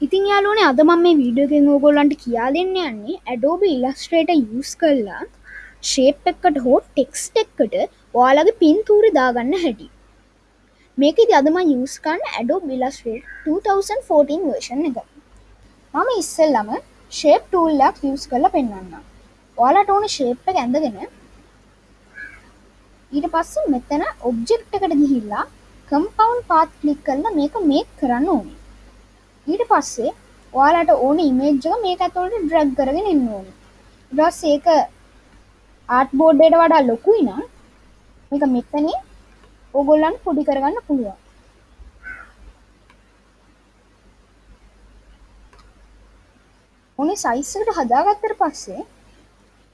ඉතින් යාලුවනේ අද මම මේ වීඩියෝගෙන් ඕගොල්ලන්ට කියා දෙන්න යන්නේ ඇඩෝබි ඉලස්ට්‍රේට යස් කරලා ශේප් එක්කට හෝ ටෙක්ස්ට එක්කට ඔයාලගේ පින්තූරි දාගන්න හැටි. මේක ඉති අදම යස්කන්න ඇඩෝ බිලස්ට්‍රේට 2014 වර්ෂන් එක. මම ඉස්සල්ලම ශේප් ටූල්ලක් යස් කරලා පෙන්වන්න ඔයාලට ඕන ශේප් එක ඇඳගෙන ඊට පස්ස මෙතන ඔබ්ජෙක්් එකට ගිහිල්ලා කම්පවන්් පාත් කලික් කරලා මේක මේක් කරන්න ඕනේ. ඊට පස්සේ ඔයාලට ඕන ඉමේජ්ජක මේක ඇතුළට ඩ්‍රැග් කරගෙන එන්න ඕන. ඩස් ඒක ආට් බෝඩ්ඩයට වඩා ලොකුයි නම් මේක මෙතන ඔගොල්ලන් පොඩි කරගන්න පුළුවන්. ඕනේ සයිස්සකට හදාගත්තර පස්සේ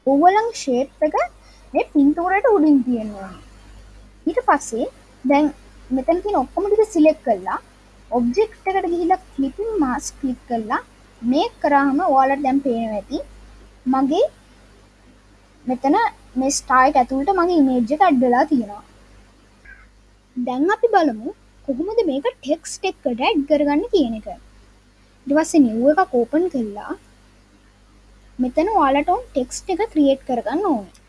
ඔවලං ශේප් එක මේ පින්තූරට උඩින් තියෙනවා ඊට පස්සේ දැන් මෙතන තියෙන ඔක්කොම ටික සිලෙක්ට් කරලා ඔබ්ජෙක්ට් එකට ගිහිල්ලා ක්ලිපින් මාස්ක් ක්ලික් කරලා මේක කරාම ඔයාලට දැන් පේනවා ඇති. මගේ මෙතන මේ ස්ටයිල් ඇතුළට මගේ ඉමේජ් එක ඇඩ් වෙලා තියෙනවා. දැන් අපි බලමු කොහොමද මේක ටෙක්ස්ට් එකට ඇඩ් කරගන්න කියන එක. ඊට පස්සේ නිව් එකක් ඕපන් කරලා මෙතන ඔයාලට උන් ටෙක්ස්ට් එක ක්‍රියේට් කරගන්න ඕනේ.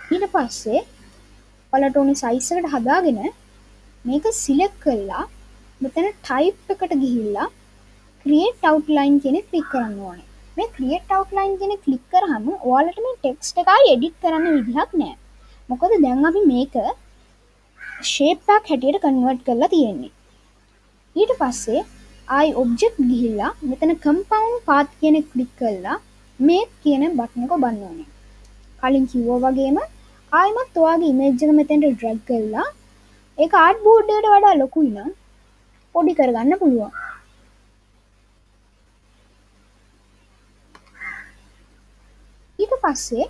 ඊට පස්සේ ඔයාලට ඕනේ සයිස් එකට හදාගෙන මේක සිලෙක්ට් කරලා මෙතන ටයිප් එකට ගිහිල්ලා ක්‍රියේට් අවුට්ලයින් කියන ක්ලික් කරන්න ඕනේ. මේ ක්‍රියේට් අවුට්ලයින් කියන ක්ලික් කරාම ඔයාලට මේ ටෙක්ස්ට් එක ආයි එඩිට් කරන්න විදිහක් නැහැ. මොකද දැන් අපි මේක ෂේප් එකක් හැටියට කන්වර්ට් කරලා තියෙන්නේ. ඊට පස්සේ ආයි ඔබ්ජෙක්ට් ගිහිල්ලා මෙතන කම්පවුන්ඩ් පාත් කියන ක්ලික් කරලා මේ කියන බටන් එක ඔබන්න ඕනේ. කලින් කිව්වා වගේම ආයිමත් ඔයාගේ ඉමේජ් එක මෙතෙන්ට ඩ්‍රැග් කරලා ඒක ආර්ට් බෝඩ් එකට වඩා ලොකුයි නම් පොඩි කරගන්න පුළුවන්. ඊට පස්සේ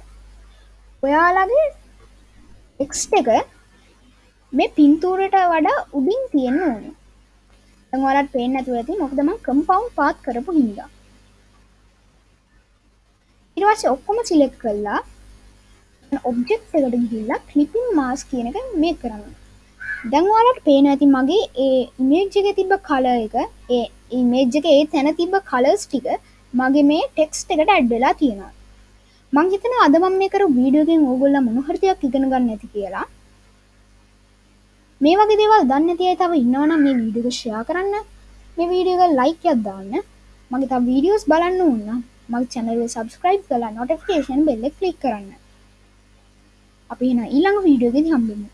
ඔයාලගේ ටෙක්ස්ට් එක මේ පින්තූරයට වඩා උඩින් තියෙන්න ඕනේ. දැන් ඔයාලට පේන්නේ නැතුව ඇති මොකද මම කම්පවුන්ඩ් පාත් කරපු හින්දා. ඊට පස්සේ ඔක්කොම සිලෙක්ට් කරලා ඔබ්ජෙක්ට් එකට ගිහිල්ලා ක්ලිපින් මාස්ක් කියන එක මේක කරන්න. දැන් ඔයාලට පේනවා ඇති මගේ ඒ ඉමේජ් එකේ තිබ්බ කලර් එක ඒ ඉමේජ් එකේ ඒ තැන තිබ්බ කලර්ස් ටික මගේ මේ ටෙක්ස්ට් එකට ඇඩ් වෙලා තියෙනවා. මං හිතනවා අද මම මේ කරපු වීඩියෝ එකෙන් ඕගොල්ලෝ මොන හරි දෙයක් ඉගෙන ගන්න ඇති කියලා. මේ වගේ දේවල් දන්නේ නැති අය තව ඉන්නවනම් මේ වීඩියෝ එක ෂෙයා කරන්න. මේ වීඩියෝ එක ලයික් එකක් දාන්න. මගේ තව වීඩියෝස් බලන්න ඕන නම් මගේ channel එක subscribe කරලා notification bell එක click කරන්න. අපි එහෙනම් ඊළඟ වීඩියෝ එකේදී හම්බෙමු.